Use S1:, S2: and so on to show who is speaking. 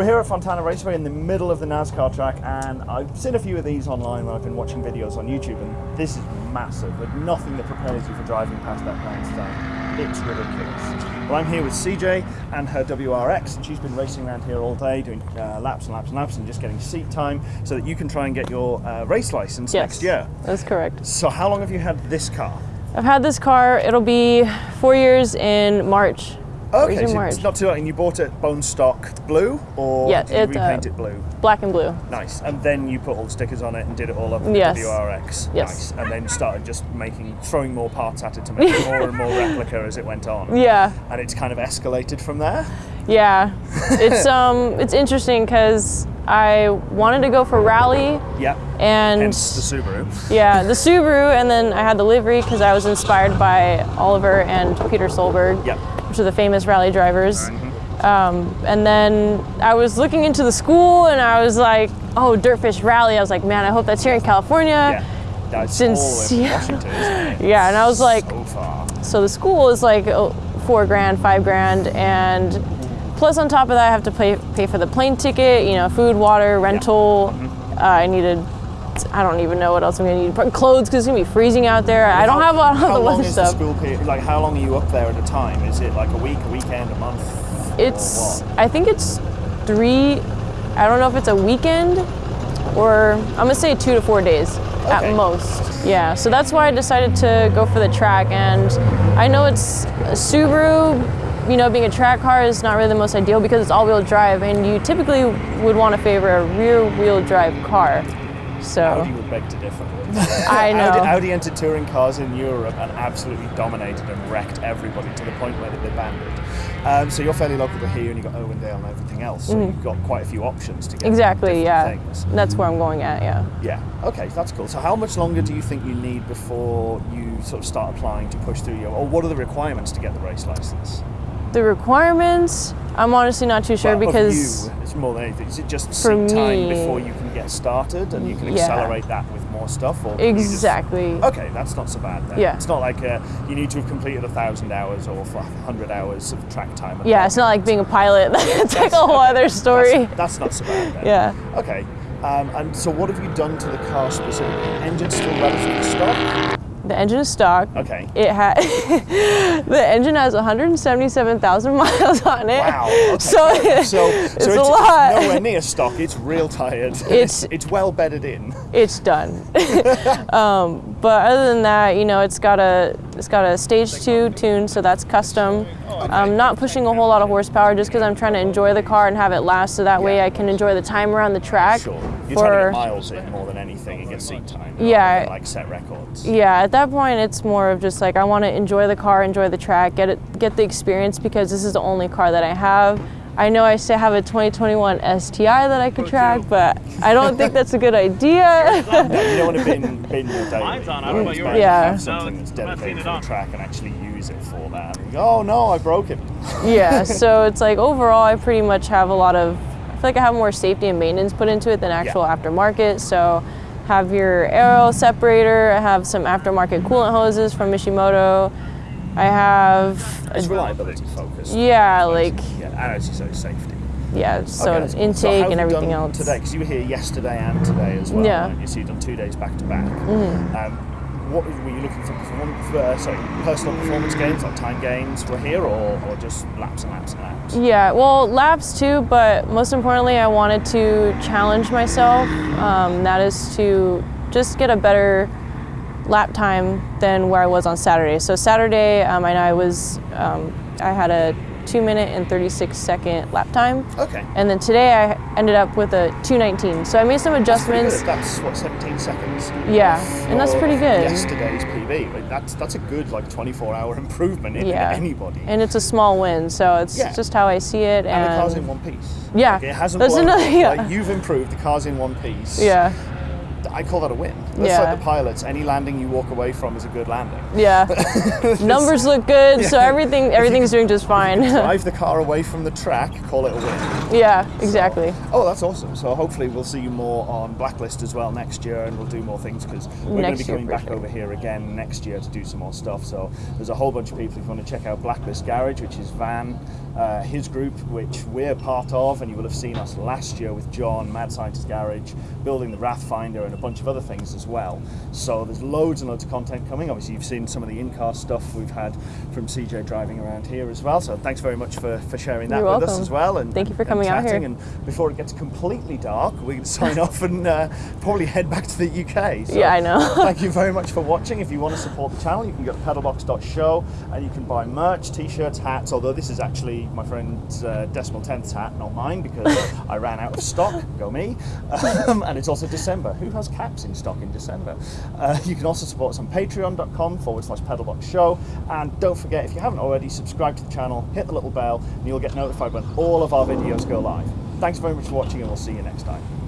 S1: We're here at Fontana Raceway in the middle of the NASCAR track, and I've seen a few of these online when I've been watching videos on YouTube, and this is massive. With nothing that prepares you for driving past that grandstand. It's ridiculous. Well, I'm here with CJ and her WRX, and she's been racing around here all day, doing uh, laps and laps and laps, and just getting seat time so that you can try and get your uh, race license
S2: Yes,
S1: next year.
S2: That's correct.
S1: So, how long have you had this car?
S2: I've had this car, it'll be four years in March.
S1: Okay, so it's not too long, and you bought it bone stock blue, or
S2: Yeah,
S1: did you
S2: it's, uh,
S1: repaint it blue?
S2: Black and blue.
S1: Nice. And then you put all the stickers on it and did it all up with
S2: Yes.
S1: the WRX.
S2: Yes.
S1: Nice. And then started just making, throwing more parts at it to make it more and more replica as it went on.
S2: Yeah,
S1: And it's kind of escalated from there.
S2: yeah. it's um, it's interesting because I wanted to go for rally
S1: Yeah.
S2: and
S1: Hence the Subaru.
S2: yeah, the Subaru, and then I had the livery because I was inspired by Oliver and Petter Solberg,
S1: Yeah.
S2: Are the famous rally drivers.
S1: Mm-hmm.
S2: Um, and then I was looking into the school, and I was like, "Oh, Dirtfish Rally!" I was like, "Man, I hope that's here in California."
S1: Yeah. That's
S2: Since- yeah.
S1: Washington.
S2: Yeah, and I was like,
S1: So.
S2: So the school is like oh, four grand, five grand, and plus on top of that, I have to pay pay for the plane ticket, you know, food, water, rental.
S1: Mm-hmm.
S2: Uh, I needed. I don't even know what else I'm gonna need. Clothes because it's gonna be freezing out there. I don't
S1: How-
S2: have a lot of
S1: How
S2: the
S1: long
S2: weather
S1: is the
S2: stuff.
S1: school period? Like, how long are you up there at a time? Is it like a week, a weekend, a month?
S2: It's. I think it's three. I don't know if it's a weekend or I'm gonna say two to four days
S1: Okay.
S2: at most. Yeah, so that's why I decided to go for the track. And I know it's a Subaru. You know, being a track car is not really the most ideal because it's all-wheel drive, and you typically would want to favor a rear-wheel drive car. So
S1: Audi would beg to differ.
S2: I know.
S1: Audi, Audi entered touring cars in Europe and absolutely dominated and wrecked everybody to the point where they banned it. Um, so you're fairly local to here, and you've got Owendale and everything else. So you've got quite a few options to get
S2: exactly, yeah,
S1: things.
S2: that's where I'm going at. Yeah.
S1: Yeah. Okay, that's cool. So how much longer do you think you need before you sort of start applying to push through your, or what are the requirements to get the race license?
S2: The requirements, I'm honestly not too sure
S1: Well,
S2: because
S1: you, it's more than anything. Is it just
S2: For
S1: seat time before you can get started, and you can
S2: Yeah.
S1: accelerate that with more stuff? Or you just-
S2: exactly.
S1: Okay, that's not so bad then.
S2: Yeah.
S1: It's not like uh, you need to have completed a thousand hours or a hundred hours of track time.
S2: Yeah, it's not like being a pilot. That's like a whole other story.
S1: That's, that's not so bad then.
S2: Yeah.
S1: Okay. Um, and so, what have you done to the car specifically? Engine still relatively stock.
S2: The engine is stock.
S1: Okay.
S2: It had the engine has 177,000 miles on it.
S1: Wow. Okay.
S2: So,
S1: So, so
S2: it's,
S1: it's,
S2: a lot.
S1: nowhere near stock. It's real tired.
S2: It's-
S1: it's well bedded in.
S2: It's done. um, but other than that, you know, it's got a it's got a stage two tune, so that's custom. I'm not pushing a whole lot of horsepower just because I'm trying to enjoy the car and have it last, so that way I can enjoy the time around the track.
S1: Sure. You're
S2: for
S1: trying to get miles in more than anything and get seat time.
S2: Yeah.
S1: like set records.
S2: Yeah, at that point, it's more of just like I want to enjoy the car, enjoy the track, get it, get the experience because this is the only car that I have. I know I still have a 2021 STI that I could track, but I don't think that's a good idea.
S1: No, you don't want to bin, bin your daily.
S3: Mine's on, I don't know about
S1: It's
S3: yours.
S1: better to
S2: Yeah.
S1: have something
S3: No,
S1: that's
S3: I'm not seeing
S1: dedicated
S3: it
S1: for the
S3: on.
S1: track and actually use it for that. And you go, oh no, I broke it.
S2: yeah, so it's like overall, I pretty much have a lot of. I feel like I have more safety and maintenance put into it than actual aftermarket. So, have your aero separator. I have some aftermarket coolant hoses from Mishimoto. I have.
S1: It's reliability focused.
S2: Yeah, like
S1: Yeah, and say, safety.
S2: yeah, so
S1: Okay, cool.
S2: intake
S1: So
S2: and everything else.
S1: Today, because you were here yesterday and today as well.
S2: Yeah. Mm-hmm.
S1: You so you've done two days back to back. Um, what were you looking for? Performance, uh, sorry, personal performance gains like time gains were here, or, or just laps and laps and laps?
S2: Yeah, well, laps too, but most importantly, I wanted to challenge myself. Um, that is to just get a better lap time than where I was on Saturday. So Saturday, um, I know I was, um, I had a two minute and 36 second lap time.
S1: Okay.
S2: And then today I ended up with a 219. So I made some adjustments.
S1: good. That's what 17 seconds.
S2: Yeah, and that's pretty good.
S1: Yesterday's PB. Like, that's that's a good like 24 hour improvement in
S2: Yeah.
S1: anybody.
S2: And it's a small win, so it's
S1: Yeah.
S2: just how I see it.
S1: And the car's in one piece.
S2: Yeah,
S1: Like, it hasn't
S2: that's
S1: blown
S2: another- yeah.
S1: Like, you've improved. The car's in one piece.
S2: yeah.
S1: I call that a win. Let's
S2: Yeah.
S1: like the pilots. Any landing you walk away from is a good landing.
S2: Yeah. Numbers look good, so everything everything's doing just fine.
S1: Drive the car away from the track, call it a win.
S2: yeah, exactly.
S1: Oh, that's awesome. So hopefully we'll see you more on Blacklist as well next year, and we'll do more things because we're going to be coming back
S2: sure.
S1: over here again next year to do some more stuff. So there's a whole bunch of people if you want to check out Blacklist Garage, which is Van, uh, his group, which we're part of, and you will have seen us last year with John, Mad Scientist Garage, building the Wrathfinder and a bunch of other things as well. So there's loads and loads of content coming. Obviously, you've seen some of the in-car stuff we've had from CJ driving around here as well. So thanks very much for, for sharing that
S2: You're
S1: with us as well. And
S2: Thank you for coming out here.
S1: And before it gets completely dark, we can sign off and uh, probably head back to the UK. So
S2: Yeah, I know.
S1: thank you very much for watching. If you want to support the channel, you can go to pedalbox.show and you can buy merch, t-shirts, hats. Although this is actually my friend's uh, decimal tenths hat, not mine, because I ran out of stock. Go me. Um, and it's also December. Who has caps in stock in December? Uh, you can also support us on patreon.com forward slash pedalbox show. And don't forget, if you haven't already, subscribe to the channel, hit the little bell, and you'll get notified when all of our videos go live. Thanks very much for watching, and we'll see you next time.